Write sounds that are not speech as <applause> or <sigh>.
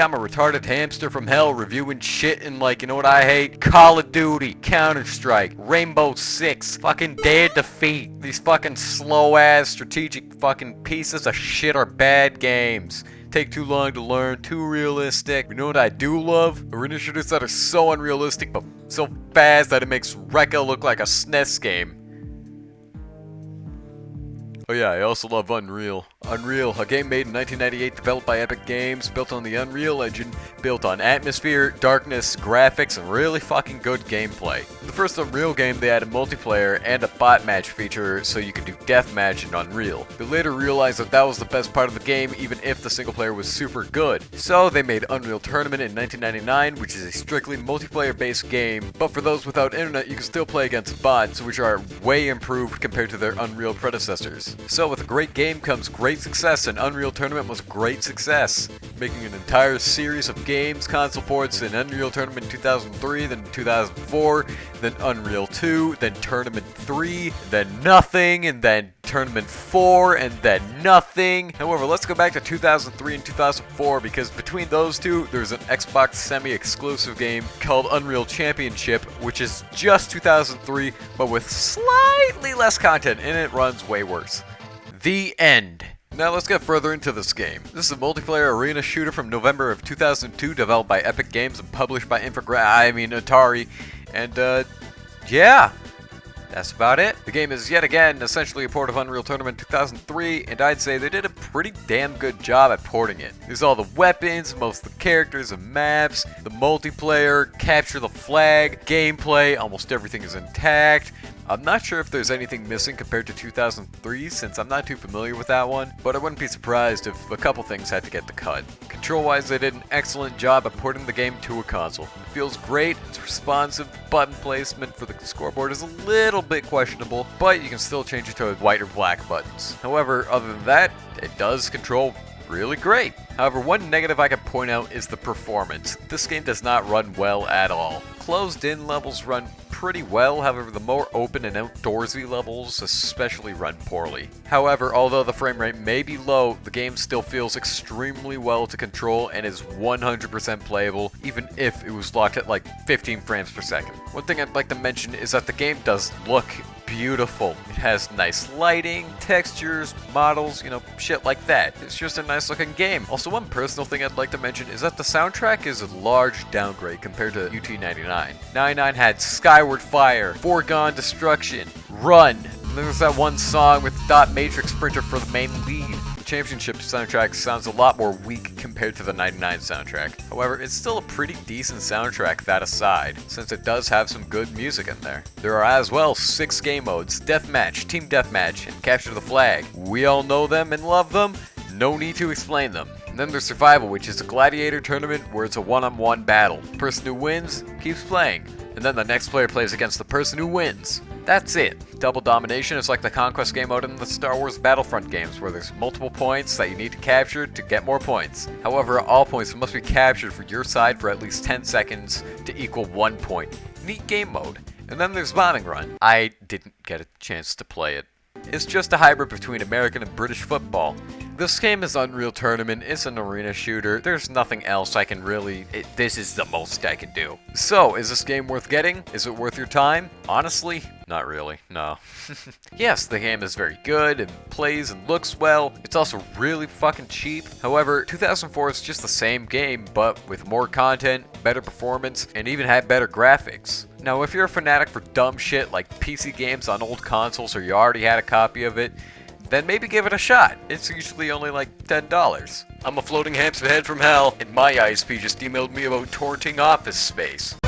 I'm a retarded hamster from hell reviewing shit and like, you know what I hate? Call of Duty, Counter-Strike, Rainbow Six, fucking Day of Defeat. These fucking slow-ass strategic fucking pieces of shit are bad games take too long to learn, too realistic. You know what I do love? Arena shooters that are so unrealistic but so fast that it makes Rekka look like a SNES game. Oh yeah, I also love Unreal. Unreal, a game made in 1998 developed by Epic Games, built on the Unreal Engine, built on atmosphere, darkness, graphics, and really fucking good gameplay. The first Unreal game, they added multiplayer and a bot match feature so you could do deathmatch in Unreal. They later realized that that was the best part of the game even if the single player was super good. So they made Unreal Tournament in 1999, which is a strictly multiplayer based game, but for those without internet you can still play against bots, which are way improved compared to their Unreal predecessors. So with a great game comes great success, and Unreal Tournament was great success, making an entire series of games, console ports in Unreal Tournament 2003, then 2004, then Unreal 2, then Tournament 3, then nothing, and then Tournament 4, and then nothing. However, let's go back to 2003 and 2004 because between those two, there's an Xbox semi-exclusive game called Unreal Championship, which is just 2003, but with slightly less content, and it runs way worse. The end. Now let's get further into this game. This is a multiplayer arena shooter from November of 2002, developed by Epic Games and published by Infogra I mean Atari. And uh, yeah, that's about it. The game is yet again essentially a port of Unreal Tournament 2003, and I'd say they did a pretty damn good job at porting it. There's all the weapons, most of the characters and maps, the multiplayer, capture the flag, gameplay, almost everything is intact. I'm not sure if there's anything missing compared to 2003 since I'm not too familiar with that one, but I wouldn't be surprised if a couple things had to get the cut. Control-wise, they did an excellent job at porting the game to a console. It feels great, it's responsive, button placement for the scoreboard is a little bit questionable, but you can still change it to white or black buttons. However, other than that, it does control really great. However, one negative I can point out is the performance. This game does not run well at all. Closed-in levels run pretty well, however the more open and outdoorsy levels especially run poorly. However, although the frame rate may be low, the game still feels extremely well to control and is 100% playable, even if it was locked at like 15 frames per second. One thing I'd like to mention is that the game does look beautiful. It has nice lighting, textures, models, you know, shit like that. It's just a nice looking game. Also, one personal thing I'd like to mention is that the soundtrack is a large downgrade compared to UT99. 99 had Skyward Fire, Foregone Destruction, Run, and there's that one song with Dot Matrix Printer for the main lead. Championship soundtrack sounds a lot more weak compared to the 99 soundtrack. However, it's still a pretty decent soundtrack that aside, since it does have some good music in there. There are as well six game modes, Deathmatch, Team Deathmatch, and Capture the Flag. We all know them and love them, no need to explain them. And then there's Survival, which is a gladiator tournament where it's a one-on-one -on -one battle. The person who wins keeps playing, and then the next player plays against the person who wins. That's it. Double Domination is like the conquest game mode in the Star Wars Battlefront games, where there's multiple points that you need to capture to get more points. However, all points must be captured for your side for at least 10 seconds to equal 1 point. Neat game mode. And then there's Bombing Run. I didn't get a chance to play it. It's just a hybrid between American and British football. This game is Unreal Tournament, it's an arena shooter, there's nothing else I can really... It, this is the most I can do. So, is this game worth getting? Is it worth your time? Honestly, not really, no. <laughs> yes, the game is very good, and plays and looks well, it's also really fucking cheap. However, 2004 is just the same game, but with more content, better performance, and even had better graphics. Now, if you're a fanatic for dumb shit like PC games on old consoles or you already had a copy of it, then maybe give it a shot. It's usually only like $10. I'm a floating hamster head from hell, and my ISP just emailed me about torrenting Office Space.